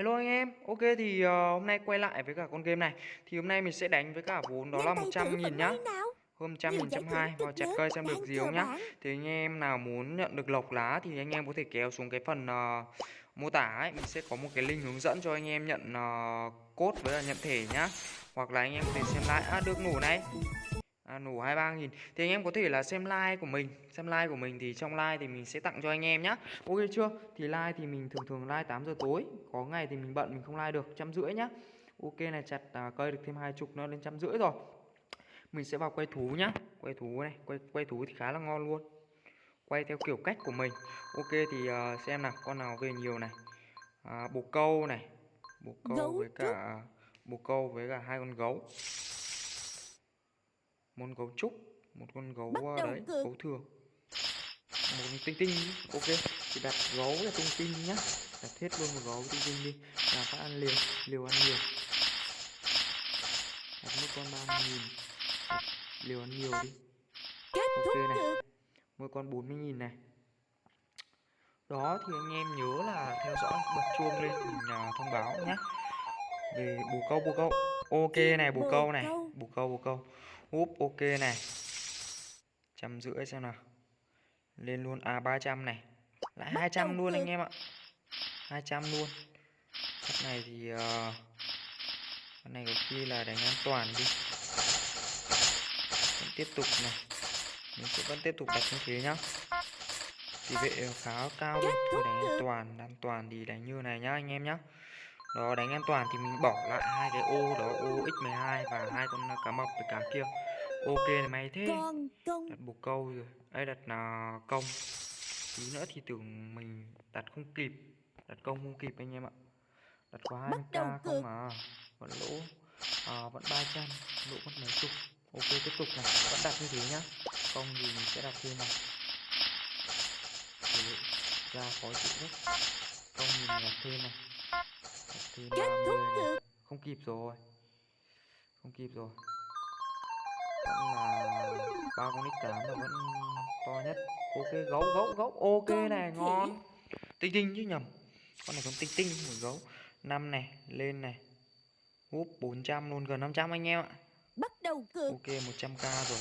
Hello anh em, ok thì uh, hôm nay quay lại với cả con game này. Thì hôm nay mình sẽ đánh với cả vốn đó là 100 nghìn nhá. Hôm 100 nghìn, 120 vào chặt cây xem được gì không nhá. Thì anh em nào muốn nhận được lộc lá thì anh em có thể kéo xuống cái phần uh, mô tả ấy. Mình sẽ có một cái link hướng dẫn cho anh em nhận uh, code với là nhận thể nhá. Hoặc là anh em có thể xem lại, à được nổ này à, nổ 23 nghìn. Thì anh em có thể là xem like của mình. Xem like của mình thì trong like thì mình sẽ tặng cho anh em nhá. Ok chưa? Thì like thì mình thường thường like 8 giờ tối. Có ngày thì mình bận mình không like được. Trăm rưỡi nhá. Ok này chặt à, cây được thêm hai chục nữa lên trăm rưỡi rồi. Mình sẽ vào quay thú nhá. Quay thú này quay quay thú thì khá là ngon luôn. Quay theo kiểu cách của mình. Ok thì uh, xem nào con nào về nhiều này. À, bồ câu này. Bồ câu với cả bồ câu với cả hai con gấu một con gấu trúc một con gấu uh, đấy cực. gấu thường. Một con tinh tinh ok. Thì đặt gấu là tinh tinh nhá. Đặt hết luôn một gấu tinh tinh đi. Là phải ăn liều liều ăn nhiều. Đặt mỗi con ba nghìn. Liều ăn nhiều đi. Ok này. mỗi con 40 nghìn này. Đó thì anh em nhớ là theo dõi bật chuông lên mình uh, thông báo nhé về bù câu bù câu. Ok này bù câu này. bù câu bù câu úp ok này. Trăm rưỡi xem nào. Lên luôn à 300 này. Lại 200 luôn anh em ạ. 200 luôn. Cái này thì uh, cái này có khi là đánh an toàn đi. Vẫn tiếp tục này. Mình sẽ vẫn tiếp tục đặt như thế nhá. Tỷ vệ khá cao luôn thôi đánh an toàn an toàn thì đánh như này nhá anh em nhá đó đánh an toàn thì mình bỏ lại hai cái ô đó ô x12 và hai con cá mập với cá kia. Ok này mày thế. Đặt bồ câu rồi. Đây đặt là công. Tí nữa thì tưởng mình đặt không kịp. Đặt công không kịp anh em ạ. Đặt quá 20 k không à. Vẫn lỗ. À, vẫn 300 lỗ mất mấy chục. Ok tiếp tục này. Vẫn đặt như thế nhá. Công thì mình sẽ đặt thêm này. Để ra khó chịu nhất. Công thì mình đặt thêm này thêm 30 này. không kịp rồi không kịp rồi. Vẫn là ba con x8 là vẫn to nhất. Ok gấu gấu gấu. Ok này ngon. Tinh tinh chứ nhầm. Con này con tinh tinh một gấu. Năm này lên này. Úp 400 luôn gần 500 anh em ạ. Bắt đầu cược. Ok 100k rồi.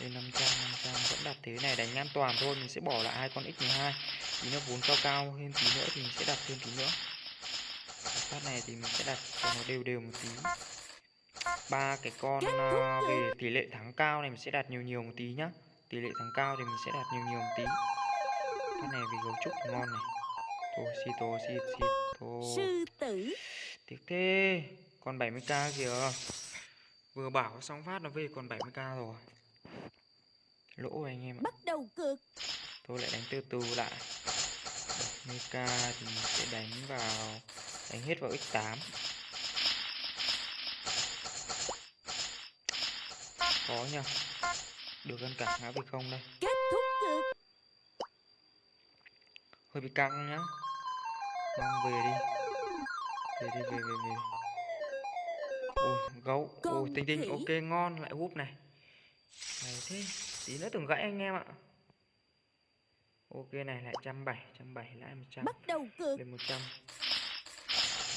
Lên 500 500 vẫn đặt thế này đánh an toàn thôi. Mình sẽ bỏ lại hai con x12 tí nữa vốn cao cao thêm tí nữa thì mình sẽ đặt thêm tí nữa phát này thì mình sẽ đặt cho nó đều đều một tí. Ba cái con uh, về tỷ lệ thắng cao này mình sẽ đặt nhiều nhiều một tí nhá. Tỷ lệ thắng cao thì mình sẽ đặt nhiều nhiều một tí. Cái này vì gấu trúc ngon này. Thôi xì tô xì xì tô. Sư tử. Tiếc thế còn 70k kìa. Vừa bảo xong phát nó về còn 70k rồi. Lỗ anh em ạ. Bắt đầu cược. Tôi lại đánh từ từ lại. 70k thì mình sẽ đánh vào đánh hết vào x8 khó nha được gần cả ngã về không đây? Kết thúc cược hơi bị căng nhá. Mang về đi. Về đi về về về. Ui gấu. Ui tinh tinh ok ngon. Lại húp này. Này thế tí nữa tưởng gãy anh em ạ. Ok này lại trăm bảy trăm bảy lại một trăm. Bắt đầu cược lên một trăm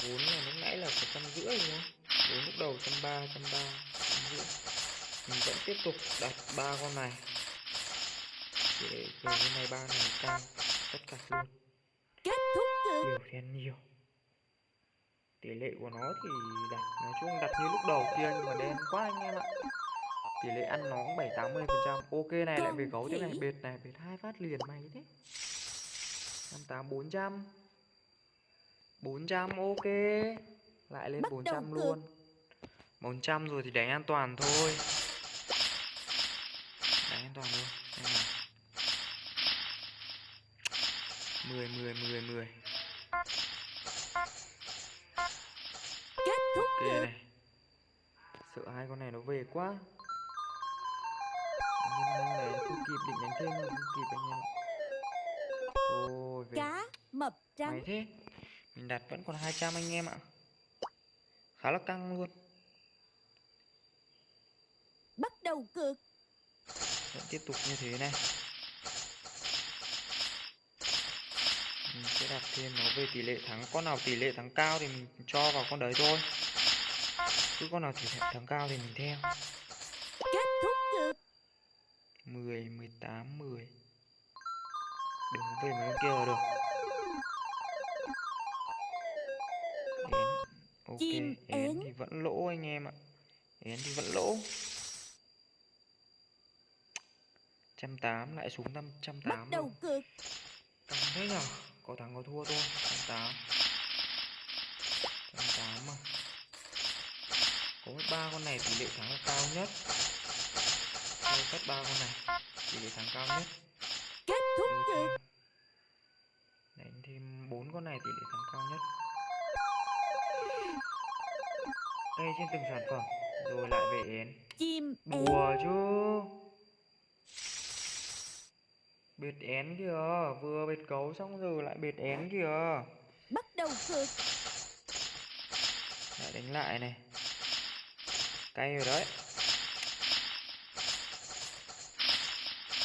vốn là lúc nãy là một trăm rưỡi không vốn lúc đầu trăm ba trăm ba trăm rưỡi. Mình vẫn tiếp tục đặt ba con này. Để về cái này ba này cao tất cả luôn. Kết thúc nhiều thì nhiều. Tỷ lệ của nó thì đặt nói chung đặt như lúc đầu kia nhưng mà đen quá anh em ạ. Tỷ lệ ăn nó cũng bảy tám mươi phần trăm. Ok này lại về gấu thế này. bệt này bệt hai phát liền mày thế. Năm tám bốn trăm bốn trăm ok. Lại lên bốn trăm luôn. bốn trăm rồi thì đánh an toàn thôi. Toàn luôn xem nào mười mười mười mười. Kết thúc ok này. Sợ hai con này nó về quá. Nhưng này không kịp định đánh thêm không kịp anh em thôi về cá mập trắng. Mày thế mình đặt vẫn còn 200 anh em ạ. Khá là căng luôn. Bắt đầu cược. Vẫn tiếp tục như thế này. Mình sẽ đặt thêm nó về tỷ lệ thắng. Con nào tỷ lệ thắng cao thì mình cho vào con đấy thôi. Cứ con nào tỷ lệ thắng cao thì mình theo. Kết thúc cược. 10 18 10 đừng có về mấy con kia là được ok Chim én én. thì vẫn lỗ anh em ạ. Én thì vẫn lỗ. trăm tám lại xuống năm trăm Bắt tám đầu cược Căng thế nhở? Có thắng có thua thôi Trăm tám. Trăm tám mà. Có ba con này tỷ lệ thắng là cao nhất. Thôi cất ba con này Tỷ lệ thắng cao nhất. Kết thúc Đưa trên từng sản phẩm Rồi lại về én Chim én. Đùa chứ. Bệt én kìa Vừa bệt cấu xong rồi lại bệt én kìa. Bắt đầu cược Lại đánh lại này. Cay rồi đấy.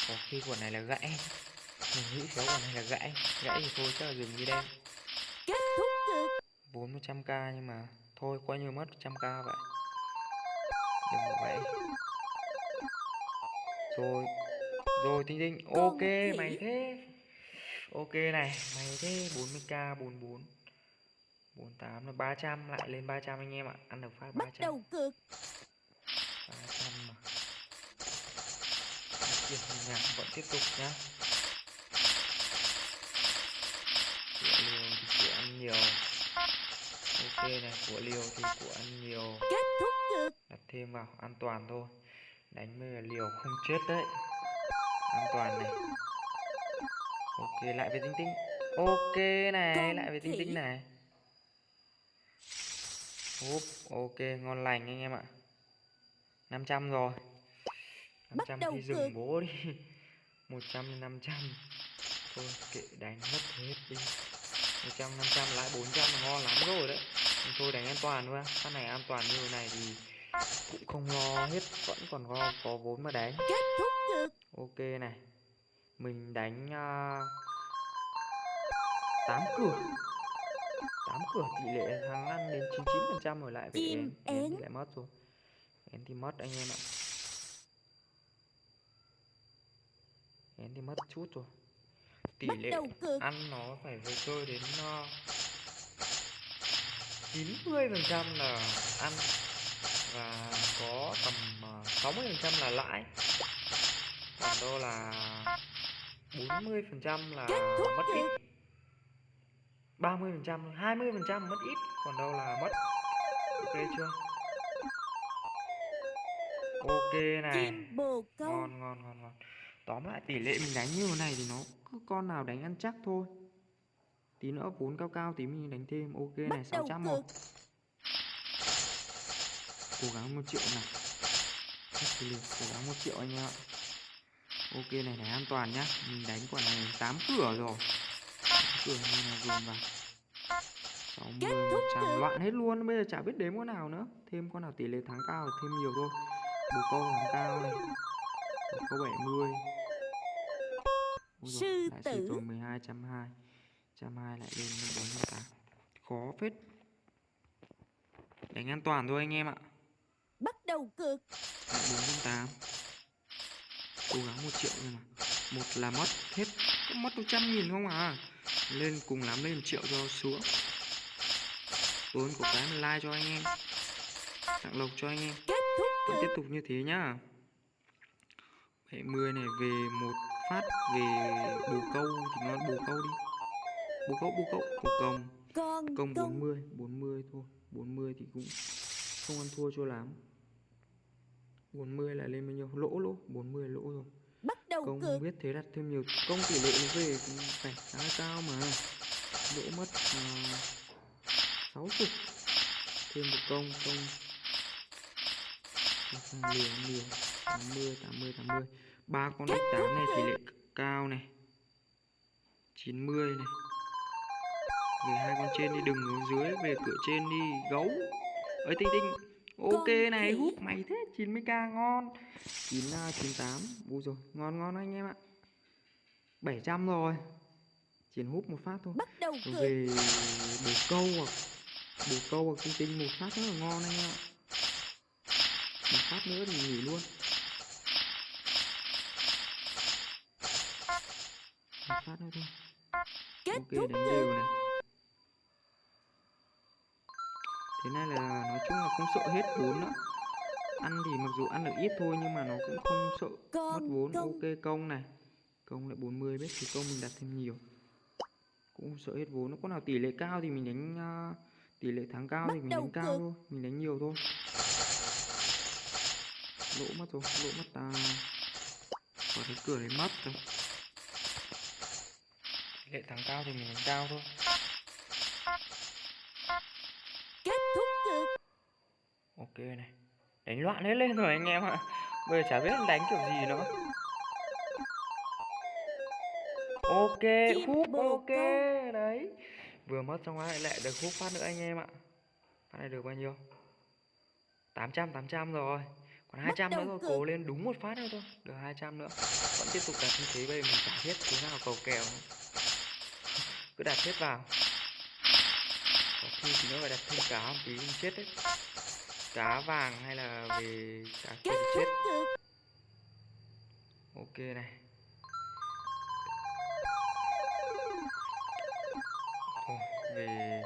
Có khi quả này là gãy. Mình nghĩ kéo quả này là gãy. Gãy thì thôi chắc là dừng đi đây Kết thúc cược Vốn 100k nhưng mà Thôi coi như mất 100k vậy. Đừng vậy. Rồi Rồi Tinh Tinh. Ok mày thế. Ok này Mày thế. 40k 44 48 là 300 Lại lên 300 anh em ạ. Ăn được phát Bắt 300 đầu cược 300 mà. Tiền nhạc vẫn tiếp tục nhá Của liều thì của ăn nhiều Ok này, của liều thì của ăn nhiều. Kết thúc cược Đặt thêm vào, an toàn thôi. Đánh với là liều không chết đấy. An toàn này. Ok, lại về tinh tinh. Ok này, Con lại về tinh tinh này. Úp, ok, ngon lành anh em ạ. 500 rồi. Bắt 500 đầu thì dừng bố đi. 100 lên 500 Thôi kệ đánh mất hết đi. 100 500 lại 400 là ngon lắm rồi đấy Nhưng Thôi đánh an toàn thôi Phát này an toàn như thế này thì cũng không lo hết Vẫn còn có, có vốn mà đánh. Kết thúc cược Ok này. Mình đánh uh, 8 cửa. 8 cửa tỷ lệ thắng ăn đến 99% rồi lại về én. thì lại mất rồi. Én thì mất anh em ạ. Én thì mất chút rồi. Tỷ lệ ăn nó phải về chơi đến uh, 90% là ăn và có tầm uh, 60% là lãi. Còn đâu là 40% là mất ít. cược 30% 20% mất ít còn đâu là mất. Ok chưa? Ok này. Ngon ngon ngon ngon. Tóm lại tỷ lệ mình đánh như thế này thì nó cứ con nào đánh ăn chắc thôi tí nữa vốn cao cao tí mình đánh thêm. Ok Bắt này đầu 600 một. cố gắng một triệu này. Cố gắng một triệu anh em ạ. Ok này này an toàn nhá. Mình đánh quả này 8 cửa rồi. 8 cửa như là dồn vào 60 Kết thúc 100 cược. loạn hết luôn. Bây giờ chả biết đếm con nào nữa. Thêm con nào tỷ lệ thắng cao thì thêm nhiều thôi. Bồ câu thắng cao này. Bồ câu 70 Ôi Sư dồi, lại tử. rồi 12 trăm hai trăm lại lên 48 khó phết. Đánh an toàn thôi anh em ạ. Bắt đầu cược. Lại 408 cố gắng một triệu nhưng mà. Một là mất hết. Mất 100 nghìn không à lên cùng lắm lên 1 triệu cho xuống. Vốn của cái mình like cho anh em. Tặng lộc cho anh em. Vẫn tiếp tục như thế nhá. 70 này về một phát về bồ câu thì ngon bồ câu đi bồ câu bồ câu bồ công. Con công công. 40 40 thôi. 40 thì cũng không ăn thua cho lắm. 40 là lên bao nhiêu? Lỗ lỗ 40 là lỗ rồi. Bắt đầu công cược. biết thế đặt thêm nhiều. Công tỷ lệ nó về cũng phải khá là cao mà. Lỗ mất uh, 60 thêm một công công. Liều liều 80 80 80 ba con ếch tám này tỷ lệ cao này. 90 này về hai con trên đi đừng ở dưới về cửa trên đi gấu. Ấy tinh tinh. Ok này hút mày thế 90k ngon. 9 98 Ui rồi ngon ngon anh em ạ. 700 rồi. Chỉ húp một phát thôi. Bắt đầu. Về bồ câu hoặc Bồ câu hoặc tinh tinh một phát rất là ngon anh em ạ. Một phát nữa thì nghỉ luôn. Một phát nữa thôi. Kết Ok thúc. đánh đều này Thế này là nói chung là không sợ hết vốn nữa. Ăn thì mặc dù ăn được ít thôi nhưng mà nó cũng không sợ mất vốn. Ok công này. Công lại 40 biết thì công mình đặt thêm nhiều. Cũng sợ hết vốn Nó có nào tỷ lệ cao thì mình đánh à, Tỷ lệ thắng cao Bắt thì mình đánh cao thôi. Mình đánh nhiều thôi. Lỗ mất rồi Lỗ mất à Quả cái cửa đấy mất rồi. Tỷ lệ thắng cao thì mình đánh cao thôi Này. Đánh loạn hết lên rồi anh em ạ. Bây giờ chả biết đánh kiểu gì nữa. Ok bồ ok Đấy. Vừa mất xong lại lại được húp phát nữa anh em ạ. Phát này được bao nhiêu? 800 800 rồi. Còn 200 nữa cược. cố lên đúng một phát nữa thôi. Được 200 nữa. Vẫn tiếp tục đặt như thế bây giờ mình chả biết thế nào cầu kèo. Nữa. Cứ đặt hết vào. Có khi thì nữa phải đặt thêm cá một tí mình chết đấy cá vàng hay là về cá thúc chết ok này. Về.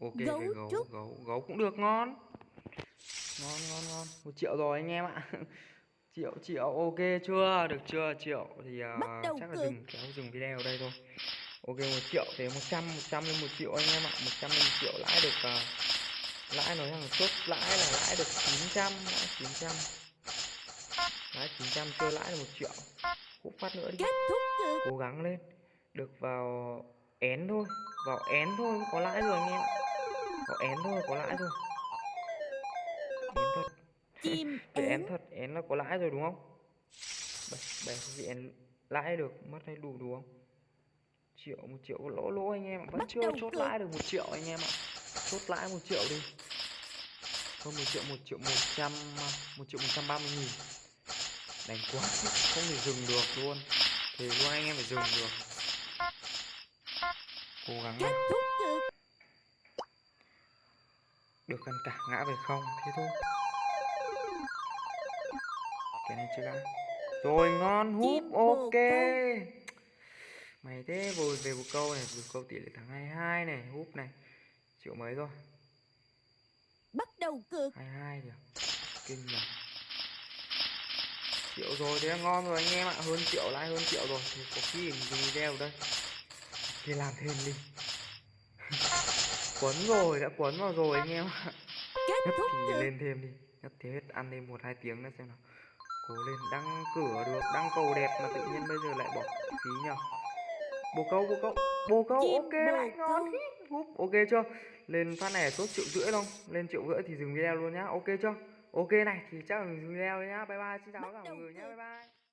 Ok Gấu về gấu trúc. gấu gấu cũng được ngon. Ngon ngon ngon. Một triệu rồi anh em ạ. Triệu triệu ok chưa? Được chưa? Triệu thì đầu chắc là dừng kéo dừng video ở đây thôi. Ok một triệu thế một trăm một trăm lên một triệu anh em ạ. Một trăm lên một triệu lãi được à, lãi nói rằng chốt lãi là lãi được 900 lãi 900 lãi 900 chơi lãi được một triệu. Hút phát nữa đi. Cố gắng lên. Được vào én thôi. Vào én thôi có lãi rồi anh em. Ạ vào én thôi có lãi rồi. Én thật. Chim để én thật én là có lãi rồi đúng không? Bảy gì én lãi được mất hay đủ đúng không? Triệu một triệu lỗ lỗ anh em ạ. Vẫn chưa chốt lãi được một triệu anh em ạ. Chốt lãi một triệu đi hơn một triệu một triệu một trăm một triệu một trăm ba mươi nghìn. Đánh quá không thể dừng được luôn. Thì luôn anh em phải dừng được. Cố gắng cược. được gần cả ngã về không? Thế thôi. Cái này chưa rồi ngon húp ok. mày thế vừa về một câu này vừa câu tỷ lệ thắng 22 này húp này. Triệu mấy rồi đầu cược. 22 kìa kinh nhỉ. Triệu rồi thế là ngon rồi anh em ạ. Hơn triệu lại hơn triệu rồi. Thì có khi mình video đây. Thì làm thêm đi. Quấn rồi đã quấn vào rồi anh em ạ. Kết nhất thúc thì cược. lên thêm đi. Nhất thế hết ăn thêm một hai tiếng nữa xem nào. Cố lên đăng cửa được đăng cầu đẹp mà tự nhiên bây giờ lại bỏ phí nhở bồ câu bồ câu bồ câu Chim ok lại ngon húp ok chưa? Lên phát này chốt triệu rưỡi không lên triệu rưỡi thì dừng video luôn nhá. Ok chưa? Ok này thì chắc là dừng video nhá. Bye bye xin chào tất cả mọi người nhá. bye bye